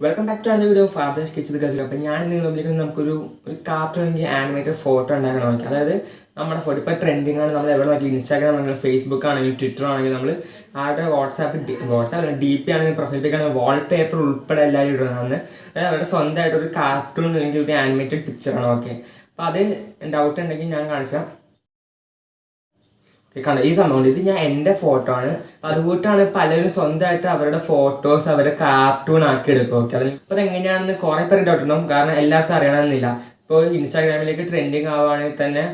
Welcome back to another video father's kitchen ഗസൽ അപ്പം ഞാൻ വിളിക്കുന്നത് നമുക്കൊരു ഒരു കാർട്ടൂൺ ആനിമേറ്റഡ് ഫോട്ടോ ഉണ്ടാക്കണം നോക്കി അതായത് നമ്മുടെ ഫോട്ടോ ഇപ്പോൾ ട്രെൻഡിങ് ആണ്. നമ്മൾ എവിടെ നോക്കി? ഇൻസ്റ്റാഗ്രാം ആണെങ്കിലും ഫേസ്ബുക്ക് ആണെങ്കിലും ട്വിറ്റർ ആണെങ്കിലും നമ്മൾ ആരുടെ വാട്സാപ്പ് വാട്സാപ്പ് ഡി പി ആണെങ്കിൽ പ്രൊഫൈൽ പിക്ക് ആണെങ്കിൽ വാൾപേപ്പർ ഉൾപ്പെടെ എല്ലാവരും ഇടുന്നതാണ് അതായത് അവരുടെ സ്വന്തമായിട്ട് ഒരു കാർട്ടൂൺ അല്ലെങ്കിൽ ഒരു ആനിമേറ്റഡ് പിക്ചറാണ് ഓക്കെ അപ്പോൾ അത് ഡൗട്ട് ഉണ്ടെങ്കിൽ ഞാൻ കാണിച്ചാൽ കണ്ട ഈ സംഭവം ഇത് ഞാൻ എന്റെ ഫോട്ടോ ആണ്. അതുകൂട്ടാണ് പലരും സ്വന്തമായിട്ട് അവരുടെ ഫോട്ടോസ് അവരുടെ കാർട്ടൂൺ ആക്കി എടുക്കും ഓക്കെ അപ്പോൾ അതെങ്ങനെയാണെന്ന് കുറേ പേര് ഡൗട്ട് ഉണ്ടാവും. കാരണം എല്ലാവർക്കും അറിയണമെന്നില്ല. ഇപ്പോൾ ഇൻസ്റ്റാഗ്രാമിലേക്ക് ട്രെൻഡിങ് ആവുകയാണെങ്കിൽ തന്നെ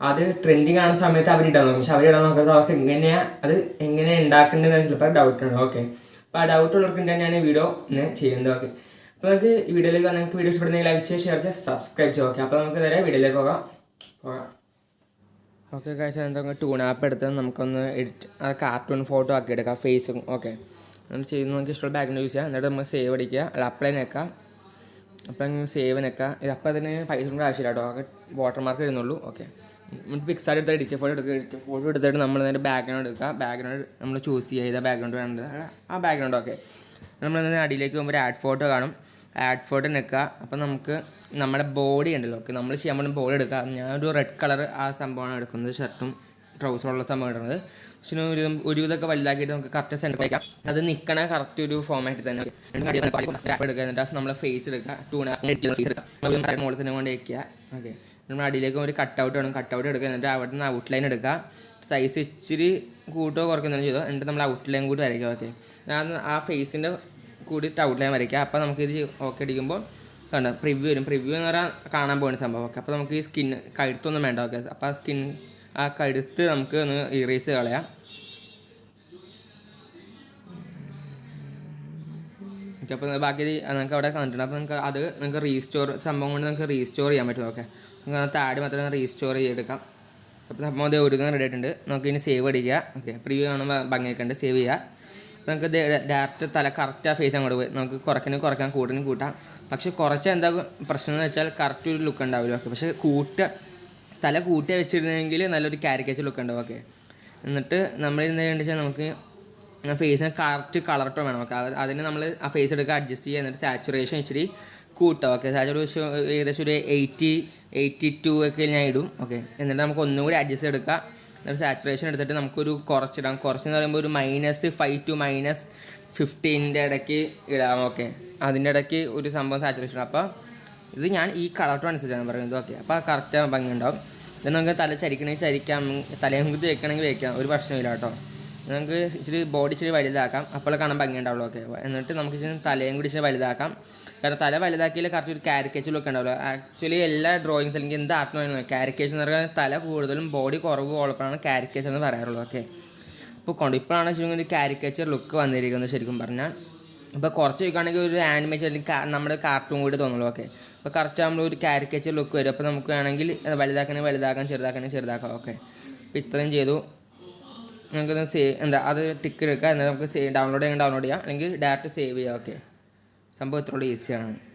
അത് ട്രെൻഡിങ് ആവുന്ന സമയത്ത് അവർ ഇടാൻ നോക്കും. പക്ഷെ അവർ ഇടാൻ നോക്കുന്നത് അവർക്ക് എങ്ങനെയാ അത് എങ്ങനെ ഉണ്ടാക്കേണ്ടതെന്ന് ചിലപ്പോൾ ഡൗട്ട് ഉണ്ട് ഓക്കെ അപ്പോൾ ആ ഡൗട്ട് ഉള്ളവർക്ക് ഞാൻ ഈ വീഡിയോ ഇന്ന് ചെയ്യുന്നത്. ഓക്കെ അപ്പോൾ നമുക്ക് ഈ വീഡിയോയിലേക്ക് നിങ്ങൾക്ക് വീഡിയോ ഇഷ്ടപ്പെടുന്നെങ്കിൽ ലൈക്ക് ചെയ്യുക ഷെയർ ചെയ്യുക സബ്സ്ക്രൈബ് ചെയ്യുക ഓക്കെ അപ്പോൾ നമുക്ക് നേരെ വീഡിയോയിലേക്ക് പോകാം. പോകാം. ഓക്കെ കഴിച്ചാൽ എന്താ ടൂൺ ആപ്പ് എടുത്ത് നമുക്കൊന്ന് എഡിറ്റ് ആ കാർട്ടൂൺ ഫോട്ടോ ആക്കി എടുക്കാം ഫേസും ഓക്കെ എന്നിട്ട് ചെയ്യുന്ന നമുക്ക് ഇഷ്ടമുള്ള ബാക്ക്ഗ്രൗണ്ട് യൂസ് ചെയ്യാം. എന്നിട്ട് നമ്മൾ സേവ് അടിക്കുക. അല്ല അപ്ലൈ നിൽക്കാം അപ്പം സേവ് നിൽക്കുക ഇത് അപ്പം അതിന് പൈസ കൊണ്ട് ആവശ്യമില്ല കേട്ടോ. വാട്ടർ മാർക്ക് വരുന്നുള്ളൂ ഓക്കെ പിക്സാർ എടുത്ത് എഡിറ്റ് ഫോട്ടോ എടുക്കുക. എഡിറ്റ് ഫോട്ടോ എടുത്തിട്ട് നമ്മൾ നേരെ ബാക്ക്ഗ്രൗണ്ട് എടുക്കുക. ബാക്ക്ഗ്രൗണ്ട് നമ്മൾ ചൂസ് ചെയ്യുക. ബാക്ക്ഗ്രൗണ്ട് വേണ്ടത്? ആ ബാക്ക്ഗ്രൗണ്ട് ഓക്കെ നമ്മൾ അടിയിലേക്ക് പോകുമ്പോൾ ഒരു ആഡ് ഫോട്ടോ കാണും. ആഡ് ഫോട്ടോ എടുക്കുക അപ്പം നമുക്ക് നമ്മുടെ ബോഡി ഉണ്ടല്ലോ. ഓക്കെ നമ്മൾ ചെയ്യാൻ പോകുന്ന ബോഡി എടുക്കുക ഞാനൊരു റെഡ് കളർ ആ സംഭവമാണ് എടുക്കുന്നത്. ഷർട്ടും ട്രൗസറുള്ള സംഭവം ഇടുന്നത്. പക്ഷേ ഒരു ഒരു ഇതൊക്കെ വലുതാക്കിയിട്ട് നമുക്ക് കറക്റ്റ് സെന്റർ വയ്ക്കാം. അത് നിൽക്കണ കറക്റ്റ് ഒരു ഫോമായിട്ട് തന്നെ. എടുക്കുക. എന്നിട്ട് നമ്മളെ ഫേസ് എടുക്കുക. ടൂണ ഫേസ് എടുക്കുക. തന്നെ കൊണ്ട് വയ്ക്കുക ഓക്കെ. നമ്മൾ അടിയിലേക്ക് ഒരു കട്ട് ഔട്ട് വേണം കട്ട് ഔട്ട് എടുക്കുക. എന്നിട്ട് അവിടെ നിന്ന് ഔട്ട് ലൈൻ എടുക്കുക. സൈസ് ഇച്ചിരി കൂട്ടോ കുറയ്ക്കുന്നതിന് ചെയ്തോ എന്നിട്ട് നമ്മൾ ഔട്ട് ലൈൻ കൂടി വരയ്ക്കുക. ഓക്കെ. ആ ഫേസിന്റെ കൂടിയിട്ട് ലൈൻ വരയ്ക്കുക അപ്പോൾ ഇത് ഓക്കെ അടിക്കുമ്പോൾ കണ്ട പ്രിവ്യൂ വരും. പ്രിവ്യൂ എന്ന് പറഞ്ഞാൽ കാണാൻ പോകുന്ന സംഭവം. ഓക്കെ അപ്പോൾ നമുക്ക് ഈ സ്കിൻ കഴുത്തൊന്നും വേണ്ട. ഓക്കെ അപ്പോൾ ആ സ്കിൻ ആ കഴുത്ത് നമുക്ക് ഒന്ന് ഇറേസ് കളയാം. ഓക്കെ അപ്പോൾ ബാക്കി നിങ്ങൾക്ക് അവിടെ കണ്ടിട്ടുണ്ട്. അപ്പോൾ നിങ്ങൾക്ക് അത് നിങ്ങൾക്ക് റീസ്റ്റോർ സംഭവം കൊണ്ട് നിങ്ങൾക്ക് റീസ്റ്റോർ ചെയ്യാൻ പറ്റും. ഓക്കെ നിങ്ങൾക്ക് താടി മാത്രം റീസ്റ്റോർ ചെയ്തെടുക്കാം. അപ്പോൾ നമ്മൾ അത് ഒരുങ്ങാൻ റെഡി ആയിട്ടുണ്ട്. നമുക്ക് ഇനി സേവ് അടിക്കുക. ഓക്കെ പ്രിവ്യൂ കാണുമ്പോൾ ഭംഗിയൊക്കെ ഉണ്ട് സേവ് ചെയ്യുക. നമുക്ക് ഡയറക്റ്റ് തല കറക്റ്റ് ആ ഫേസ് അങ്ങോട്ട് പോയി. നമുക്ക് കുറയ്ക്കണേ കുറയ്ക്കാം കൂട്ടണേ കൂട്ടാം. പക്ഷേ കുറച്ച് എന്താ പ്രശ്നം എന്ന് വെച്ചാൽ കറക്റ്റ് ഒരു ലുക്ക് ഉണ്ടാവില്ല ഓക്കെ പക്ഷേ കൂട്ട തല കൂട്ടി വെച്ചിരുന്നെങ്കിൽ നല്ലൊരു കാരിക്കേച്ചർ ലുക്ക് ഉണ്ടാവും ഓക്കെ എന്നിട്ട് നമ്മൾ എന്താ വെച്ചാൽ നമുക്ക് ഫേസിന് കറക്റ്റ് കളർ വേണം ഓക്കെ അതിന് നമ്മൾ ആ ഫേസ് എടുക്കുക അഡ്ജസ്റ്റ് ചെയ്യുക എന്നിട്ട് സാച്ചുറേഷൻ ഇച്ചിരി കൂട്ടാം ഓക്കെ സാച്ചുറേഷൻ ഏകദേശം ഒരു എയ്റ്റി എയ്റ്റി ടു ഒക്കെ ഞാൻ ഇടും ഓക്കെ എന്നിട്ട് നമുക്ക് ഒന്നും കൂടി അഡ്ജസ്റ്റ് എടുക്കുക എന്നിട്ട് സാച്ചുറേഷൻ എടുത്തിട്ട് നമുക്കൊരു കുറച്ചിടാം. കുറച്ചെന്ന് പറയുമ്പോൾ ഒരു മൈനസ് ഫൈവ് ടു മൈനസ് ഫിഫ്റ്റീന്റെ ഇടയ്ക്ക് ഇടാം. ഓക്കെ അതിന്റെ ഇടയ്ക്ക് ഒരു സംഭവം സാച്ചുറേഷൻ അപ്പോൾ ഇത് ഞാൻ ഈ കളർ ടോൺ അനുസരിച്ചാണ് പറയുന്നത്. ഓക്കെ അപ്പോൾ കറക്റ്റ് ഭംഗി ഉണ്ടാവും ഇത് നമുക്ക് തല ചരിക്കണമെങ്കിൽ ചരിക്കാം. തലയും വെക്കണമെങ്കിൽ വെക്കാം. ഒരു പ്രശ്നമില്ല കേട്ടോ. നമുക്ക് ഇച്ചിരി ബോഡി ഇച്ചിരി വലുതാക്കാം. അപ്പോൾ കാണാൻ ഭംഗി ഉണ്ടാവുള്ളൂ. ഓക്കെ എന്നിട്ട് നമുക്ക് ഇച്ചിരി തലയും കൂടി ഇച്ചിരി വലുതാക്കാം. കാരണം തല വലുതാക്കിയാൽ കറക്റ്റ് ഒരു കാരിക്കേച്ചർ ലുക്ക് ഉണ്ടാവുള്ളൂ ആക്ച്വലി എല്ലാ ഡ്രോയിങ്സ് അല്ലെങ്കിൽ എന്ത് ആർട്ട് കാരിക്കേച്ചർ എന്ന് പറഞ്ഞാൽ തല കൂടുതലും ബോഡി കുറവ് ഉള്ളപ്പോഴാണ് കാരിക്കേച്ചർ എന്ന് പറയാറുള്ളൂ ഓക്കെ ഇപ്പോൾ കൊണ്ട് ഇപ്പോഴാണ് ശരിക്കും ഒരു കാരിക്കേച്ചർ ലുക്ക് വന്നിരിക്കുന്നത് ശരിക്കും പറഞ്ഞാൽ. ഇപ്പോൾ കുറച്ച് വയ്ക്കുകയാണെങ്കിൽ ഒരു ആനിമേഷൻ അല്ലെങ്കിൽ നമ്മുടെ കാർട്ടൂൺ കൂടി തോന്നുള്ളൂ. ഓക്കെ അപ്പോൾ കറക്റ്റ് നമ്മൾ ഒരു കാരിക്കേച്ചർ ലുക്ക് വരും. അപ്പോൾ നമുക്ക് വേണമെങ്കിൽ വലുതാക്കണേ വലുതാക്കാം ചെറുതാക്കണേ ചെറുതാക്കാം. ഓക്കെ അപ്പോൾ ഇത്രയും ചെയ്തു. നമുക്കൊന്ന് സേവ് എന്താ അത് ടിക്ക് എടുക്കുക. എന്നാൽ നമുക്ക് സേവ് ഡൗൺലോഡ് ചെയ്യാൻ ഡൗൺലോഡ് ചെയ്യാം. അല്ലെങ്കിൽ ഡയറക്റ്റ് സേവ് ചെയ്യാം. ഓക്കെ സംഭവം ഇത്രയുള്ള ഈസിയാണ്.